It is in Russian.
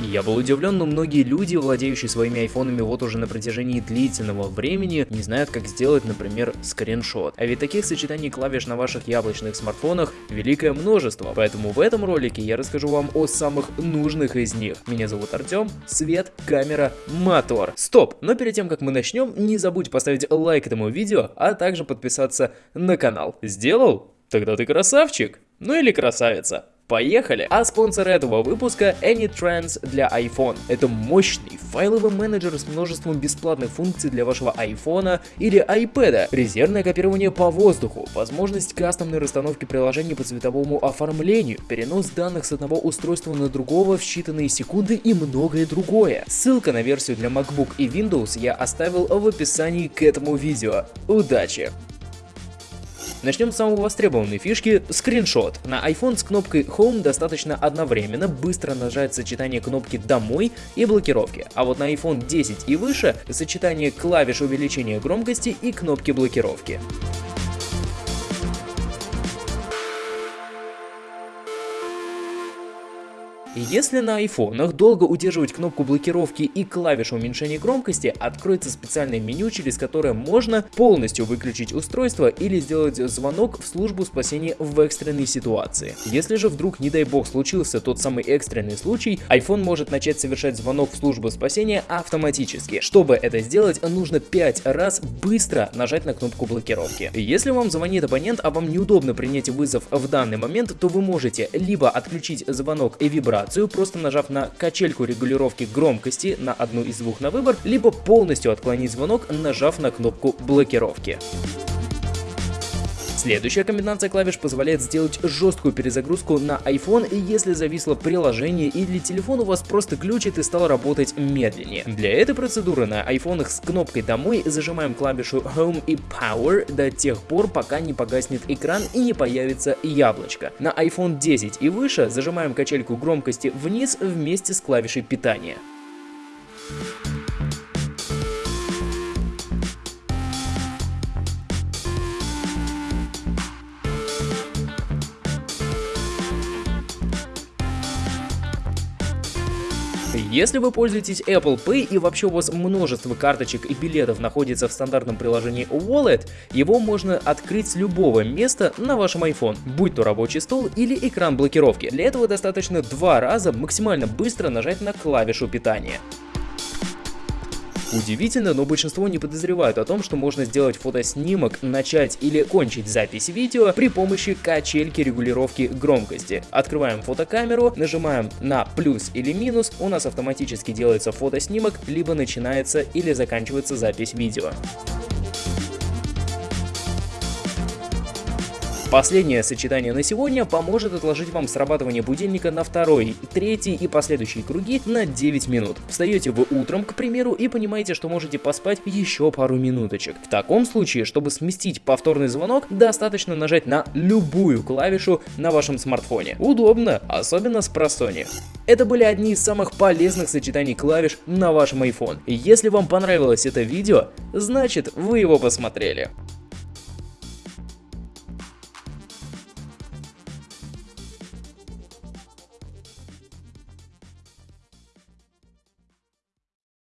Я был удивлен, но многие люди, владеющие своими айфонами вот уже на протяжении длительного времени, не знают, как сделать, например, скриншот. А ведь таких сочетаний клавиш на ваших яблочных смартфонах великое множество, поэтому в этом ролике я расскажу вам о самых нужных из них. Меня зовут Артем, свет, камера, мотор. Стоп, но перед тем, как мы начнем, не забудь поставить лайк этому видео, а также подписаться на канал. Сделал? Тогда ты красавчик. Ну или красавица. Поехали! А спонсор этого выпуска AnyTrans для iPhone. Это мощный файловый менеджер с множеством бесплатных функций для вашего iPhone или iPad, резервное копирование по воздуху, возможность кастомной расстановки приложений по цветовому оформлению, перенос данных с одного устройства на другого в считанные секунды и многое другое. Ссылка на версию для MacBook и Windows я оставил в описании к этому видео. Удачи! Начнем с самой востребованной фишки – скриншот. На iPhone с кнопкой Home достаточно одновременно быстро нажать сочетание кнопки «Домой» и блокировки, а вот на iPhone 10 и выше – сочетание клавиш увеличения громкости и кнопки блокировки. Если на айфонах долго удерживать кнопку блокировки и клавишу уменьшения громкости, откроется специальное меню, через которое можно полностью выключить устройство или сделать звонок в службу спасения в экстренной ситуации. Если же вдруг, не дай бог, случился тот самый экстренный случай, iPhone может начать совершать звонок в службу спасения автоматически. Чтобы это сделать, нужно 5 раз быстро нажать на кнопку блокировки. Если вам звонит абонент, а вам неудобно принять вызов в данный момент, то вы можете либо отключить звонок и вибрацию, вибрацию, просто нажав на качельку регулировки громкости на одну из двух на выбор, либо полностью отклонить звонок, нажав на кнопку блокировки. Следующая комбинация клавиш позволяет сделать жесткую перезагрузку на iPhone, если зависло приложение или телефон у вас просто глючит и стал работать медленнее. Для этой процедуры на айфонах с кнопкой «Домой» зажимаем клавишу Home и Power до тех пор, пока не погаснет экран и не появится яблочко. На iPhone 10 и выше зажимаем качельку громкости вниз вместе с клавишей питания. Если вы пользуетесь Apple Pay и вообще у вас множество карточек и билетов находится в стандартном приложении Wallet, его можно открыть с любого места на вашем iPhone, будь то рабочий стол или экран блокировки. Для этого достаточно два раза максимально быстро нажать на клавишу питания. Удивительно, но большинство не подозревают о том, что можно сделать фотоснимок, начать или кончить запись видео при помощи качельки регулировки громкости. Открываем фотокамеру, нажимаем на плюс или минус, у нас автоматически делается фотоснимок, либо начинается или заканчивается запись видео. Последнее сочетание на сегодня поможет отложить вам срабатывание будильника на второй, третий и последующие круги на 9 минут. Встаете вы утром, к примеру, и понимаете, что можете поспать еще пару минуточек. В таком случае, чтобы сместить повторный звонок, достаточно нажать на любую клавишу на вашем смартфоне. Удобно, особенно с просони. Это были одни из самых полезных сочетаний клавиш на вашем iPhone. Если вам понравилось это видео, значит вы его посмотрели.